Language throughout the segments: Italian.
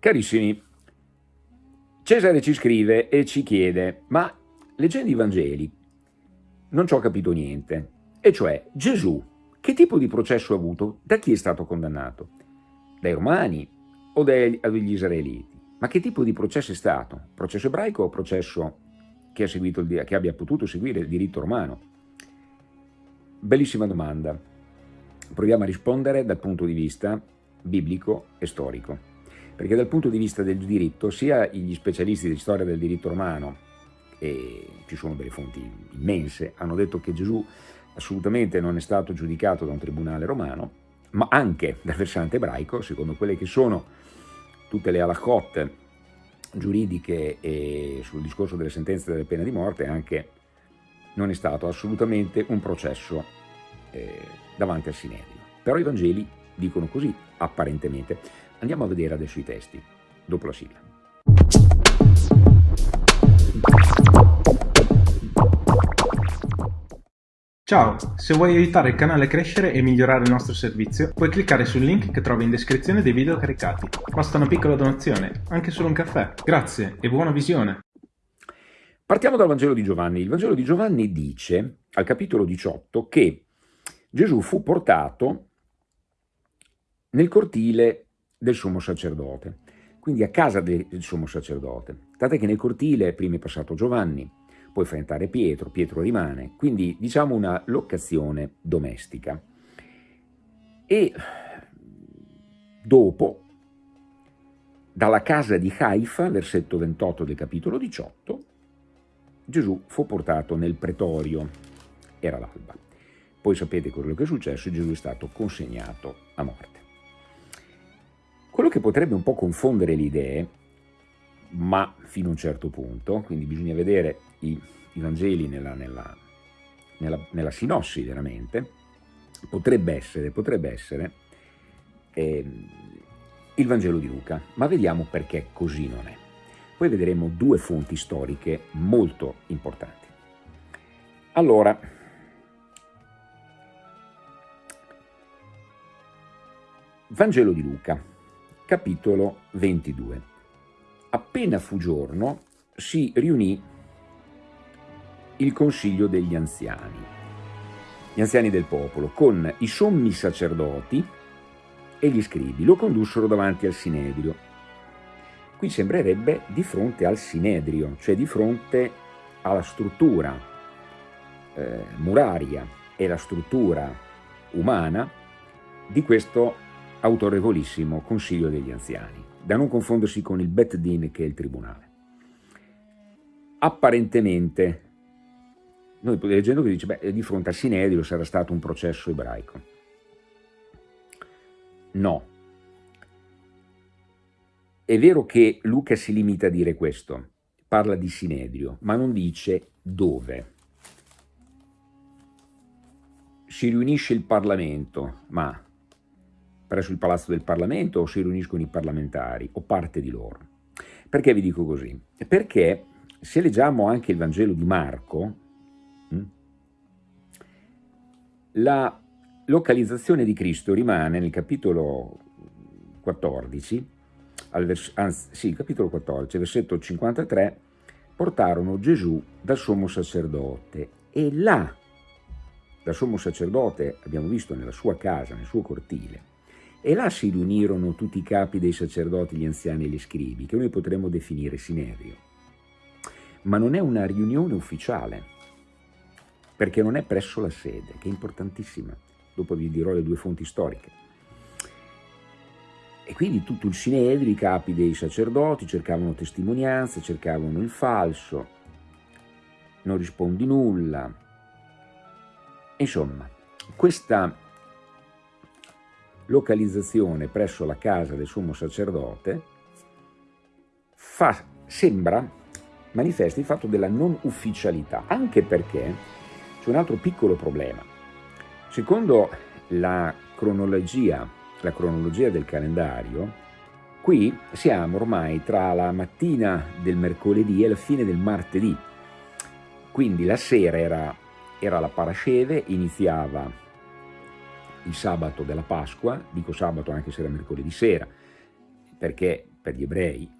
Carissimi, Cesare ci scrive e ci chiede, ma leggendo i Vangeli non ci ho capito niente, e cioè Gesù che tipo di processo ha avuto? Da chi è stato condannato? Dai romani o dagli israeliti? Ma che tipo di processo è stato? Processo ebraico o processo che, seguito, che abbia potuto seguire il diritto romano? Bellissima domanda. Proviamo a rispondere dal punto di vista biblico e storico. Perché dal punto di vista del diritto, sia gli specialisti di storia del diritto romano, e ci sono delle fonti immense, hanno detto che Gesù assolutamente non è stato giudicato da un tribunale romano, ma anche dal versante ebraico, secondo quelle che sono tutte le halachot giuridiche e sul discorso delle sentenze delle pene di morte, anche non è stato assolutamente un processo eh, davanti al Sinedrio. Però i Vangeli dicono così, apparentemente. Andiamo a vedere adesso i testi, dopo la sigla. Ciao, se vuoi aiutare il canale a crescere e migliorare il nostro servizio, puoi cliccare sul link che trovi in descrizione dei video caricati. Basta una piccola donazione, anche solo un caffè. Grazie e buona visione! Partiamo dal Vangelo di Giovanni. Il Vangelo di Giovanni dice, al capitolo 18, che Gesù fu portato nel cortile del sommo sacerdote, quindi a casa del sommo sacerdote. Tant'è che nel cortile prima è passato Giovanni, poi fa entrare Pietro, Pietro rimane, quindi diciamo una locazione domestica. E dopo, dalla casa di Haifa, versetto 28 del capitolo 18, Gesù fu portato nel pretorio, era l'alba. Poi sapete quello che è successo, Gesù è stato consegnato a morte. Quello che potrebbe un po' confondere le idee, ma fino a un certo punto, quindi bisogna vedere i, i Vangeli nella, nella, nella, nella, sinossi veramente, potrebbe essere, potrebbe essere eh, il Vangelo di Luca, ma vediamo perché così non è. Poi vedremo due fonti storiche molto importanti. Allora, Vangelo di Luca, capitolo 22. Appena fu giorno, si riunì il consiglio degli anziani, gli anziani del popolo, con i sommi sacerdoti e gli scribi, lo condussero davanti al Sinedrio. Qui sembrerebbe di fronte al Sinedrio, cioè di fronte alla struttura eh, muraria e la struttura umana di questo autorevolissimo Consiglio degli Anziani, da non confondersi con il Bet Din che è il tribunale. Apparentemente noi leggendo che dice, beh, di fronte al Sinedrio sarà stato un processo ebraico. No. È vero che Luca si limita a dire questo, parla di Sinedrio, ma non dice dove. Si riunisce il Parlamento, ma presso il Palazzo del Parlamento o si riuniscono i parlamentari o parte di loro. Perché vi dico così? Perché se leggiamo anche il Vangelo di Marco, Mm? La localizzazione di Cristo rimane nel capitolo 14, anzi, sì, capitolo 14, versetto 53, portarono Gesù dal sommo sacerdote e là, dal sommo sacerdote, abbiamo visto nella sua casa, nel suo cortile, e là si riunirono tutti i capi dei sacerdoti, gli anziani e gli scribi, che noi potremmo definire sinerio. Ma non è una riunione ufficiale, perché non è presso la sede, che è importantissima. Dopo vi dirò le due fonti storiche. E quindi tutto il sinedrio, i capi dei sacerdoti cercavano testimonianze, cercavano il falso, non rispondi nulla. Insomma, questa localizzazione presso la casa del sommo sacerdote fa, sembra, manifesta il fatto della non ufficialità, anche perché c'è un altro piccolo problema. Secondo la cronologia, la cronologia del calendario, qui siamo ormai tra la mattina del mercoledì e la fine del martedì. Quindi la sera era, era la parasceve, iniziava il sabato della Pasqua, dico sabato anche se era mercoledì sera, perché per gli ebrei,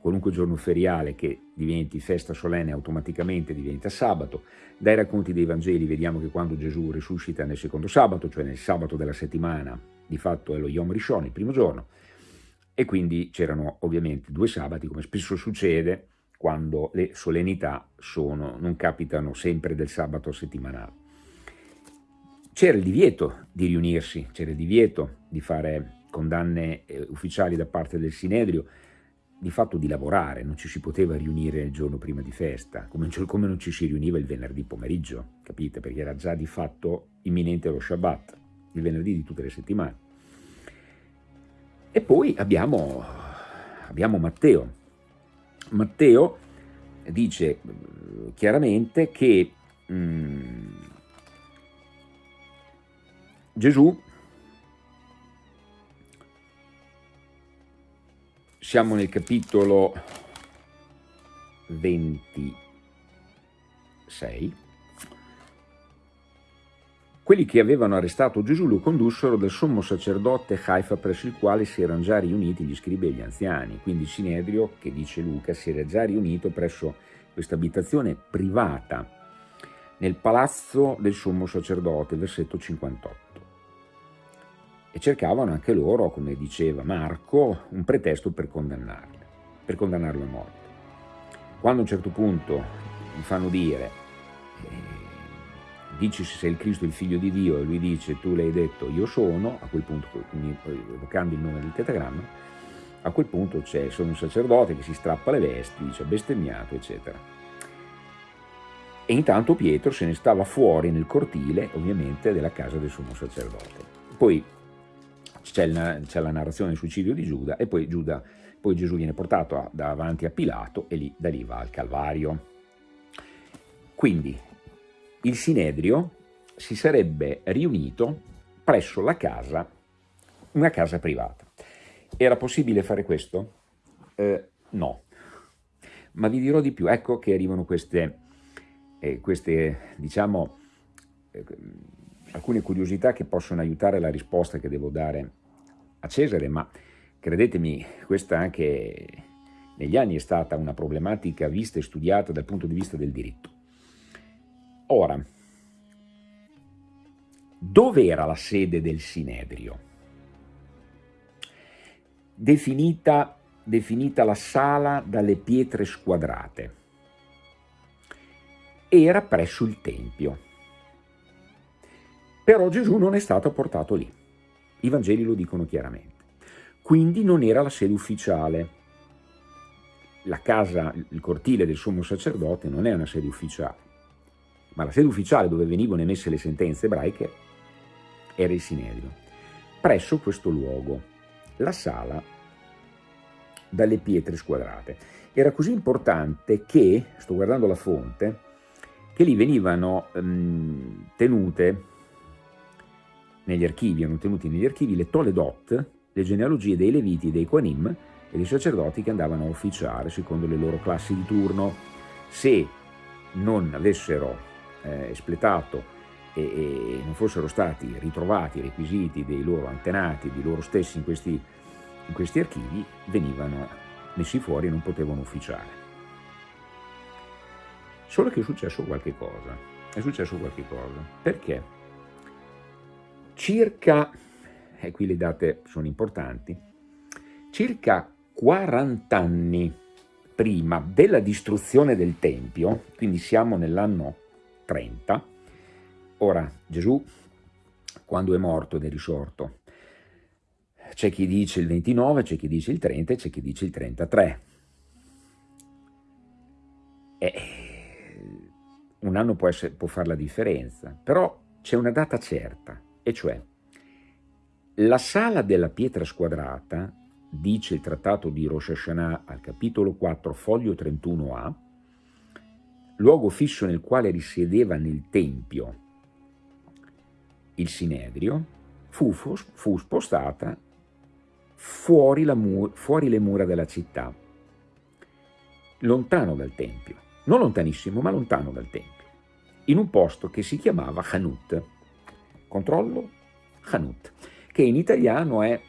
qualunque giorno feriale che diventi festa solenne automaticamente diventa sabato. Dai racconti dei Vangeli vediamo che quando Gesù risuscita nel secondo sabato, cioè nel sabato della settimana, di fatto è lo Yom Rishon, il primo giorno, e quindi c'erano ovviamente due sabati, come spesso succede quando le solennità sono, non capitano sempre del sabato settimanale. C'era il divieto di riunirsi, c'era il divieto di fare condanne eh, ufficiali da parte del Sinedrio, di fatto di lavorare, non ci si poteva riunire il giorno prima di festa, come, come non ci si riuniva il venerdì pomeriggio, capite? Perché era già di fatto imminente lo Shabbat, il venerdì di tutte le settimane. E poi abbiamo, abbiamo Matteo. Matteo dice eh, chiaramente che mh, mm, Gesù, siamo nel capitolo 26, quelli che avevano arrestato Gesù lo condussero dal sommo sacerdote Haifa presso il quale si erano già riuniti gli scribi e gli anziani. Quindi Sinedrio, che dice Luca, si era già riunito presso questa abitazione privata nel palazzo del sommo sacerdote, versetto 58. E cercavano anche loro, come diceva Marco, un pretesto per condannarli, per condannarlo a morte. Quando a un certo punto gli fanno dire eh, dici se sei il Cristo il figlio di Dio e lui dice tu l'hai detto io sono, a quel punto, quindi evocando il nome del tetagramma, a quel punto c'è sono un sacerdote che si strappa le vesti, dice bestemmiato, eccetera. E intanto Pietro se ne stava fuori nel cortile, ovviamente, della casa del sommo sacerdote. Poi c'è la, narrazione del suicidio di Giuda e poi, Giuda, poi Gesù viene portato a, davanti a Pilato e lì, da lì va al Calvario. Quindi il Sinedrio si sarebbe riunito presso la casa, una casa privata. Era possibile fare questo? Eh, no. Ma vi dirò di più, ecco che arrivano queste, eh, queste diciamo, eh, alcune curiosità che possono aiutare la risposta che devo dare a Cesare, ma credetemi, questa anche negli anni è stata una problematica vista e studiata dal punto di vista del diritto. Ora, dove era la sede del Sinedrio? Definita, definita la sala dalle pietre squadrate. Era presso il Tempio. Però Gesù non è stato portato lì. I Vangeli lo dicono chiaramente. Quindi non era la sede ufficiale. La casa, il cortile del sommo sacerdote non è una sede ufficiale ma la sede ufficiale dove venivano emesse le sentenze ebraiche era il Sinedrio. Presso questo luogo, la sala dalle pietre squadrate. Era così importante che, sto guardando la fonte, che lì venivano um, tenute negli archivi, erano tenuti negli archivi le Toledot, le genealogie dei Leviti, dei Quanim e dei sacerdoti che andavano a ufficiare secondo le loro classi di turno. Se non avessero eh, espletato e, e, non fossero stati ritrovati i requisiti dei loro antenati, di loro stessi in questi, in questi archivi, venivano messi fuori e non potevano ufficiare. Solo che è successo qualche cosa, è successo qualche cosa, perché circa, e qui le date sono importanti, circa 40 anni prima della distruzione del Tempio, quindi siamo nell'anno 30. Ora, Gesù, quando è morto ed è risorto, c'è chi dice il 29, c'è chi dice il 30 e c'è chi dice il 33. E un anno può, essere, può fare la differenza, però c'è una data certa, e cioè la sala della pietra squadrata, dice il trattato di Rosh Hashanah al capitolo 4, foglio 31a, luogo fisso nel quale risiedeva nel Tempio il Sinedrio, fu, fu spostata fuori, fuori le mura della città, lontano dal Tempio, non lontanissimo, ma lontano dal Tempio, in un posto che si chiamava Hanut. Controllo? Hanut, che in italiano è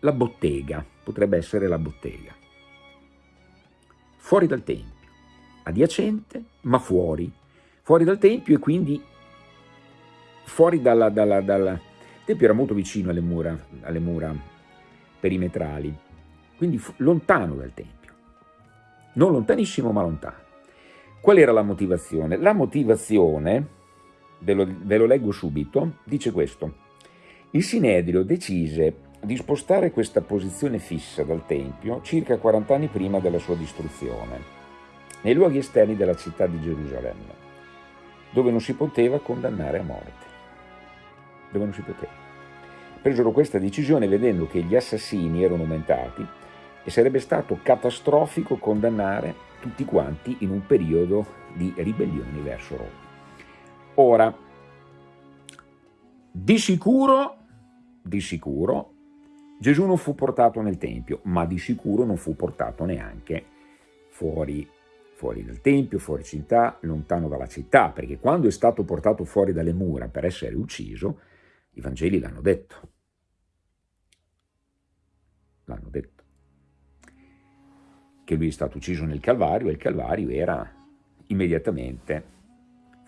la bottega. potrebbe essere la bottega. Fuori dal Tempio, adiacente ma fuori, fuori dal Tempio e quindi fuori dalla... dalla, dalla... Il Tempio era molto vicino alle mura, alle mura perimetrali, quindi lontano dal Tempio, non lontanissimo ma lontano. Qual era la motivazione? La motivazione, ve lo, ve lo leggo subito, dice questo. Il Sinedrio decise di spostare questa posizione fissa dal Tempio circa 40 anni prima della sua distruzione, nei luoghi esterni della città di Gerusalemme, dove non si poteva condannare a morte. Dove non si poteva. Presero questa decisione vedendo che gli assassini erano aumentati e sarebbe stato catastrofico condannare tutti quanti in un periodo di ribellioni verso Roma. Ora, di sicuro, di sicuro, Gesù non fu portato nel Tempio, ma di sicuro non fu portato neanche fuori, fuori dal Tempio, fuori città, lontano dalla città, perché quando è stato portato fuori dalle mura per essere ucciso, i Vangeli l'hanno detto. L'hanno detto che lui è stato ucciso nel Calvario e il Calvario era immediatamente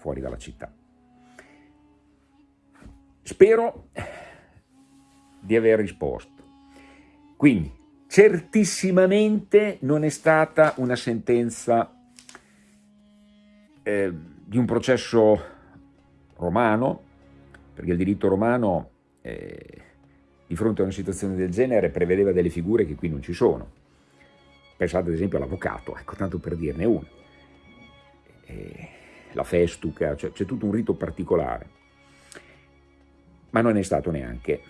fuori dalla città. Spero di aver risposto. Quindi, certissimamente non è stata una sentenza eh, di un processo romano, perché il diritto romano eh, di fronte a una situazione del genere prevedeva delle figure che qui non ci sono Pensate ad esempio all'avvocato, ecco, tanto per dirne uno. E la festuca, cioè, c'è tutto un rito particolare. Ma non è stato neanche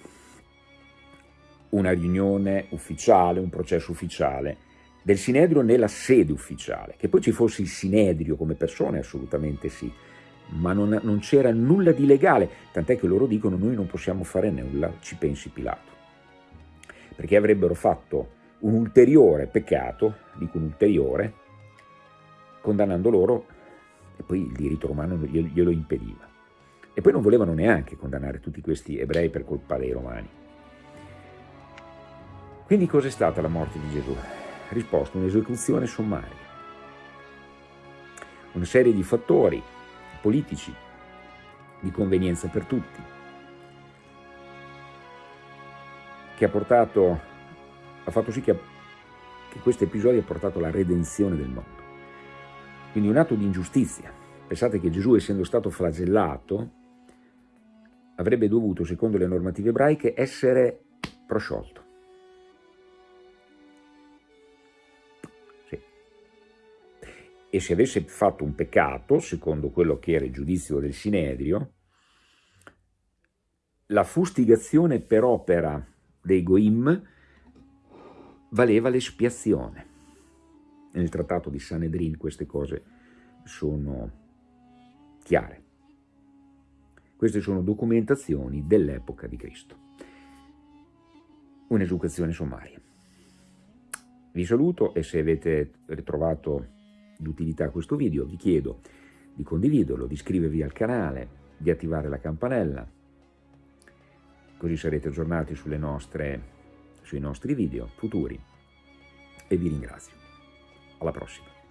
una riunione ufficiale, un processo ufficiale del Sinedrio nella sede ufficiale. Che poi ci fosse il Sinedrio come persone, assolutamente sì, ma non, non c'era nulla di legale, tant'è che loro dicono noi non possiamo fare nulla, ci pensi Pilato. Perché avrebbero fatto un ulteriore peccato, dico un ulteriore, condannando loro, e poi il diritto romano glielo impediva. E poi non volevano neanche condannare tutti questi ebrei per colpa dei romani. Quindi cos'è stata la morte di Gesù? Risposta, un'esecuzione sommaria. Una serie di fattori politici, di convenienza per tutti, che ha portato ha fatto sì che, che questo episodio ha portato alla redenzione del mondo. Quindi un atto di ingiustizia. Pensate che Gesù, essendo stato flagellato, avrebbe dovuto, secondo le normative ebraiche, essere prosciolto. Sì. E se avesse fatto un peccato, secondo quello che era il giudizio del Sinedrio, la fustigazione per opera dei Goim valeva l'espiazione. Nel trattato di Sanedrin queste cose sono chiare. Queste sono documentazioni dell'epoca di Cristo. Un'educazione sommaria. Vi saluto e se avete ritrovato d'utilità questo video vi chiedo di condividerlo, di iscrivervi al canale, di attivare la campanella, così sarete aggiornati nostre sui nostri video futuri e vi ringrazio. Alla prossima!